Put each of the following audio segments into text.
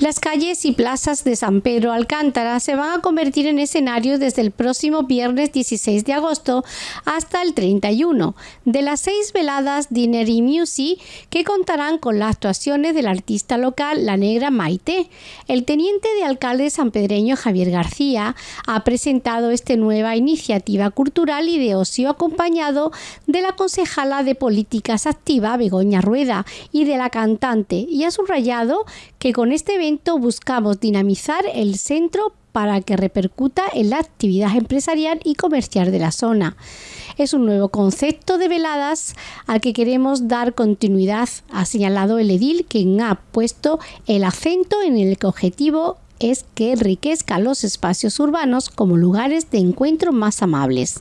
Las calles y plazas de San Pedro Alcántara se van a convertir en escenario desde el próximo viernes 16 de agosto hasta el 31 de las seis veladas Dinner y Music que contarán con las actuaciones del artista local La Negra Maite. El teniente de alcalde sanpedreño Javier García ha presentado esta nueva iniciativa cultural y de ocio acompañado de la concejala de políticas activa Begoña Rueda y de la cantante y ha subrayado que con este evento buscamos dinamizar el centro para que repercuta en la actividad empresarial y comercial de la zona. Es un nuevo concepto de veladas al que queremos dar continuidad, ha señalado el edil, quien ha puesto el acento en el que objetivo es que enriquezca los espacios urbanos como lugares de encuentro más amables.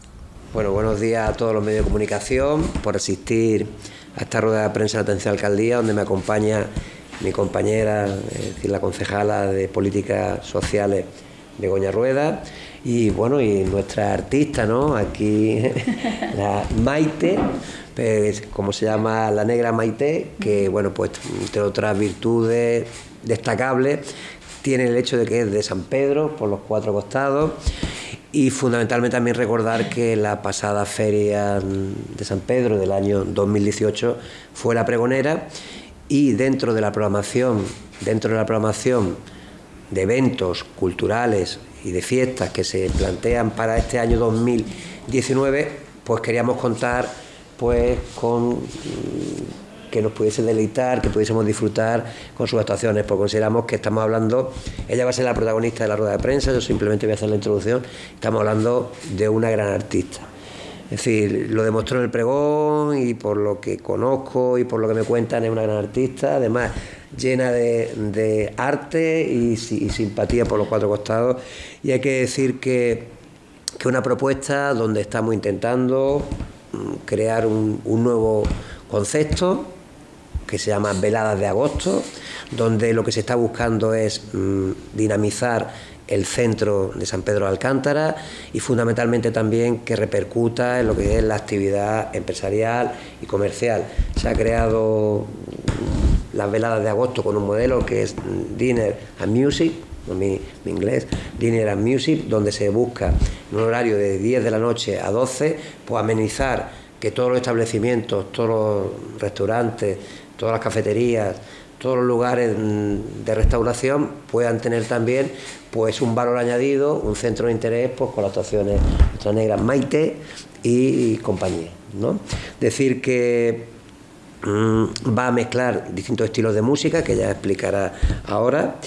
Bueno, buenos días a todos los medios de comunicación por asistir a esta rueda de prensa de Atención Alcaldía, donde me acompaña mi compañera, es decir, la concejala de Políticas Sociales, Begoña Rueda, y bueno, y nuestra artista, ¿no? Aquí, la Maite, pues, como se llama la negra Maite, que bueno, pues entre otras virtudes destacables, tiene el hecho de que es de San Pedro, por los cuatro costados, y fundamentalmente también recordar que la pasada feria de San Pedro del año 2018 fue la pregonera y dentro de la programación, dentro de la programación de eventos culturales y de fiestas que se plantean para este año 2019, pues queríamos contar pues con mm, que nos pudiese deleitar, que pudiésemos disfrutar con sus actuaciones, porque consideramos que estamos hablando, ella va a ser la protagonista de la rueda de prensa, yo simplemente voy a hacer la introducción, estamos hablando de una gran artista es decir, lo demostró en el pregón y por lo que conozco y por lo que me cuentan es una gran artista, además llena de, arte y, simpatía por los cuatro costados. Y hay que decir que, que una propuesta donde estamos intentando mm, crear un, un nuevo concepto que se llama Veladas de Agosto, donde lo que se está buscando es mm, dinamizar el centro de San Pedro de Alcántara y fundamentalmente también que repercuta en lo que es la actividad empresarial y comercial. Se ha creado las veladas de agosto con un modelo que es Dinner and Music, mi, inglés, Dinner and Music, donde se busca en un horario de 10 de la noche a 12, pues amenizar que todos los establecimientos, todos los restaurantes, todas las cafeterías, todos los lugares mm, de restauración puedan tener también pues un valor añadido, un centro de interés pues, con las actuaciones Nuestra Negra Maite y, compañía. ¿no? Decir que mm, va a mezclar distintos estilos de música, que ya explicará ahora,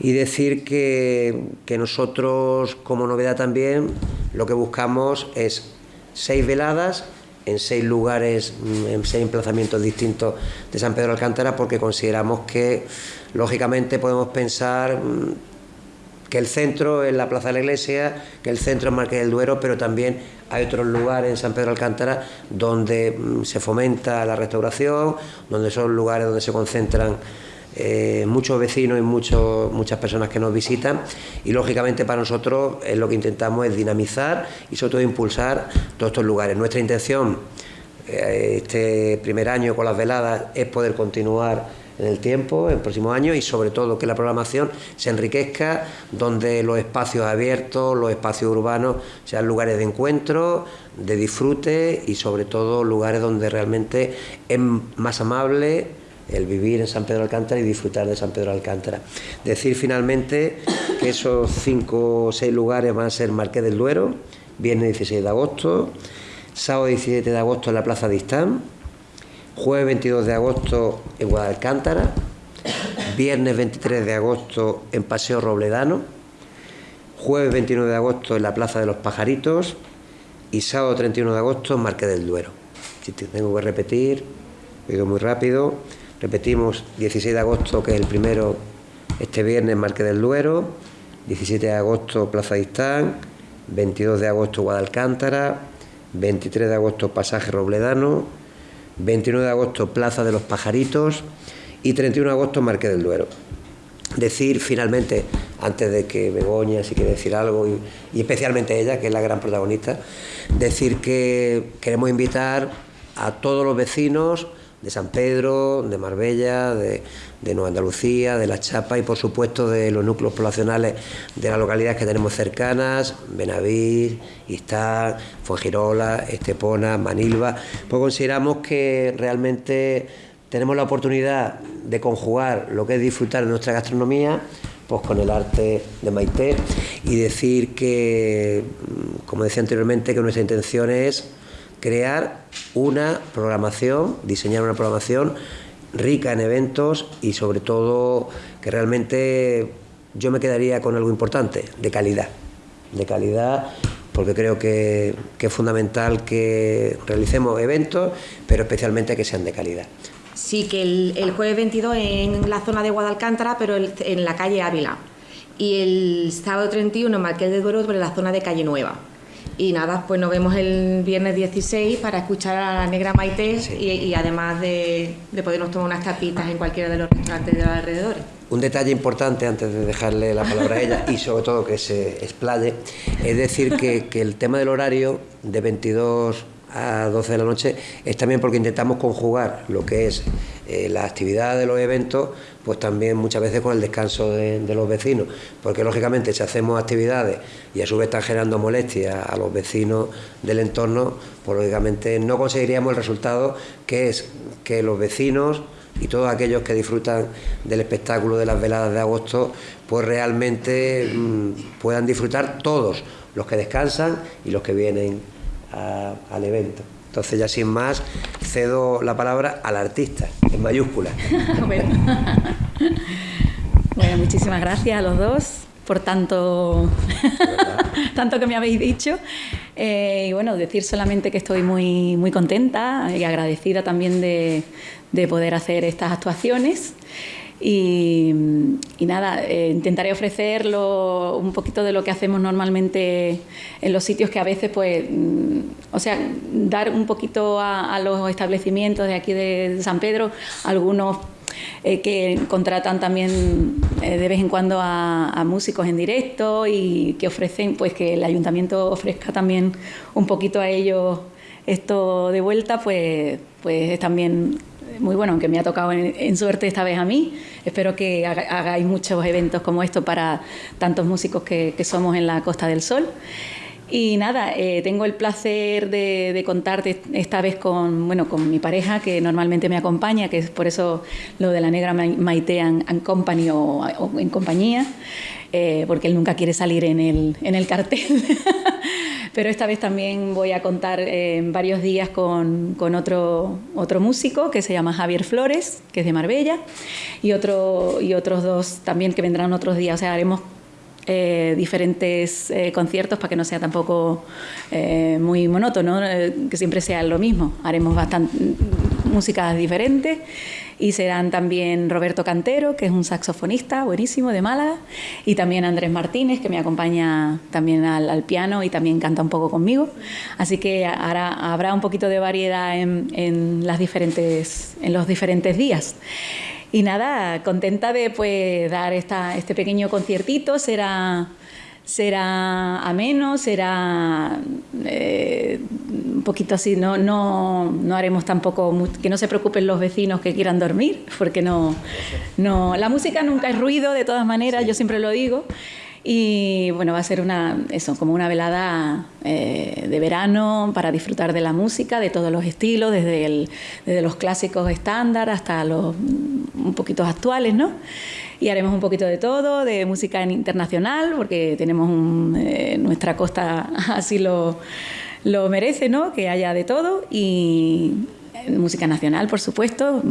y decir que, que nosotros, como novedad también, lo que buscamos es seis veladas en seis lugares, mm, en seis emplazamientos distintos de San Pedro de Alcántara, porque consideramos que, lógicamente, podemos pensar mm, que el centro es la Plaza de la Iglesia, que el centro es Marqués del Duero, pero también hay otros lugares en San Pedro de Alcántara donde mm, se fomenta la restauración, donde son lugares donde se concentran eh, muchos vecinos y muchas personas que nos visitan y lógicamente para nosotros lo que intentamos es dinamizar y sobre todo impulsar todos estos lugares. Nuestra intención eh, este primer año con las veladas es poder continuar en el tiempo, en el próximo año y sobre todo que la programación se enriquezca donde los espacios abiertos, los espacios urbanos sean lugares de encuentro, de disfrute y sobre todo lugares donde realmente es más amable el vivir en San Pedro Alcántara y disfrutar de San Pedro Alcántara. Decir finalmente que esos cinco o seis lugares van a ser Marqués del Duero, viernes 16 de agosto, sábado 17 de agosto en la Plaza de Istán, jueves 22 de agosto en Guadalcántara, viernes 23 de agosto en Paseo Robledano, jueves 29 de agosto en la Plaza de los Pajaritos y sábado 31 de agosto en Marqués del Duero. Si tengo que repetir, he muy rápido. Repetimos, 16 de agosto, que es el primero, este viernes, Marque del Duero, 17 de agosto, Plaza de Istán, 22 de agosto, Guadalcántara, 23 de agosto, Pasaje Robledano, 29 de agosto, Plaza de los Pajaritos. y 31 de agosto, Marque del Duero. Decir finalmente, antes de que Begoña, si quiere decir algo, y, y especialmente ella, que es la gran protagonista, decir que queremos invitar a todos los vecinos, de San Pedro, de Marbella, de, Nueva Andalucía, de La Chapa y por supuesto de los núcleos poblacionales de las localidades que tenemos cercanas, Benavir, Istán, Fuengirola, Estepona, Manilva, pues consideramos que realmente tenemos la oportunidad de conjugar lo que es disfrutar de nuestra gastronomía pues con el arte de Maite y decir que, como decía anteriormente, que nuestra intención es crear una programación, diseñar una programación rica en eventos y sobre todo que realmente yo me quedaría con algo importante, de calidad, de calidad porque creo que, es fundamental que realicemos eventos, pero especialmente que sean de calidad. Sí, que el, jueves 22 en la zona de Guadalcántara, pero en la calle Ávila. Y el sábado 31 en Marqués de Duero, en la zona de Calle Nueva. Y nada, pues nos vemos el viernes 16 para escuchar a la negra Maite y, además de, podernos tomar unas tapitas en cualquiera de los restaurantes de los alrededores. Un detalle importante antes de dejarle la palabra a ella y sobre todo que se explaye, es decir que, que el tema del horario de 22 a 12 de la noche es también porque intentamos conjugar lo que es eh, la actividad de los eventos, pues también muchas veces con el descanso de, los vecinos, porque lógicamente si hacemos actividades y a su vez están generando molestias a los vecinos del entorno, pues lógicamente no conseguiríamos el resultado que es que los vecinos y todos aquellos que disfrutan del espectáculo de las veladas de agosto, pues realmente mm, puedan disfrutar todos, los que descansan y los que vienen al evento. Entonces ya sin más cedo la palabra al artista, en mayúsculas. bueno. muchísimas gracias a los dos por tanto, tanto que me habéis dicho. Eh, y bueno, decir solamente que estoy muy, muy contenta y agradecida también de, de poder hacer estas actuaciones. Y, nada, eh, intentaré ofrecerlo un poquito de lo que hacemos normalmente en los sitios que a veces, pues, mm, o sea, dar un poquito a, los establecimientos de aquí de San Pedro, algunos eh, que contratan también eh, de vez en cuando a, a, músicos en directo y que ofrecen, pues que el ayuntamiento ofrezca también un poquito a ellos esto de vuelta, pues, pues es también muy bueno, aunque me ha tocado en, suerte esta vez a mí. Espero que hagáis muchos eventos como esto para tantos músicos que, somos en la Costa del Sol. Y nada, eh, tengo el placer de, contarte esta vez con, bueno, con mi pareja que normalmente me acompaña, que es por eso lo de la negra Maite and, Company o, en compañía, eh, porque él nunca quiere salir en el, en el cartel. pero esta vez también voy a contar en varios días con, otro músico que se llama Javier Flores, que es de Marbella, y, otro, y otros dos también que vendrán otros días. O sea, haremos eh, diferentes eh, conciertos para que no sea tampoco eh, muy monótono, que siempre sea lo mismo. Haremos bastante músicas diferentes y serán también Roberto Cantero, que es un saxofonista buenísimo de Málaga, y también Andrés Martínez, que me acompaña también al, piano y también canta un poco conmigo. Así que habrá un poquito de variedad en, en los diferentes días. Y nada, contenta de pues, dar esta, este pequeño conciertito, será será ameno, será eh, poquito así, no, no, no haremos tampoco, que no se preocupen los vecinos que quieran dormir, porque no, no, la música nunca es ruido, de todas maneras, yo siempre lo digo. Y bueno, va a ser una, eso, como una velada eh, de verano para disfrutar de la música, de todos los estilos, desde, el, desde los clásicos estándar hasta los un poquito actuales, ¿no? y haremos un poquito de todo, de música internacional, porque tenemos eh, nuestra costa así lo, lo merece, ¿no? Que haya de todo y música nacional, por supuesto,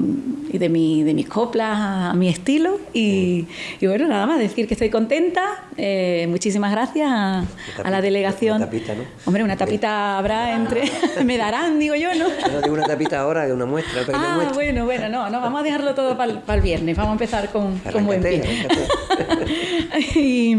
y de, mi, de mis coplas a, mi estilo. Y, bueno, nada más decir que estoy contenta. Eh, muchísimas gracias a, la delegación. Una tapita, ¿no? Hombre, una tapita habrá entre. me darán, digo yo, ¿no? No digo una tapita ahora, que una muestra. ah, bueno, bueno, no, no, vamos a dejarlo todo para el, viernes. Vamos a empezar con, con buen pie. y,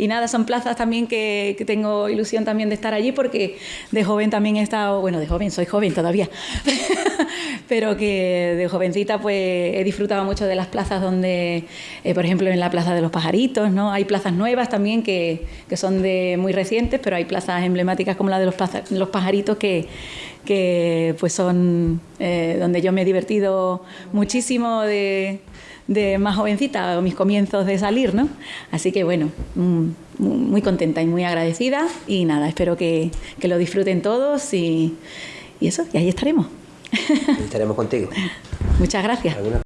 y nada, son plazas también que, tengo ilusión también de estar allí porque de joven también he estado, bueno, de joven, soy joven todavía, pero que de jovencita pues he disfrutado mucho de las plazas donde, eh, por ejemplo, en la Plaza de los Pajaritos, ¿no? Hay plazas nuevas también que, que son de muy recientes, pero hay plazas emblemáticas como la de los, los Pajaritos que que pues son eh, donde yo me he divertido muchísimo de, de más jovencita, mis comienzos de salir, ¿no? Así que bueno, mm, muy contenta y muy agradecida y nada, espero que, que lo disfruten todos y, y eso, y ahí estaremos. Estaremos contigo. Muchas gracias.